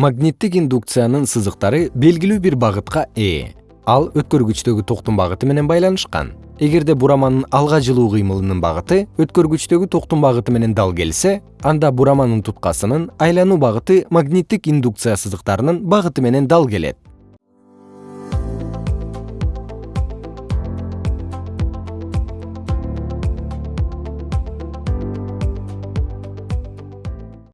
магниттик индукциянын сызыктары белгилүү бир багытка ээ ал өткөргүчтөгү токтун багыты менен байланышкан. Эгерде бураманын алга жылуу кыймылынын багыты өткөргүчтөгү токтун багыты менен дал келсе анда бураманын туткасынын айлануу багыты магниттик индукция сызыктарынын багыты менен дал келет.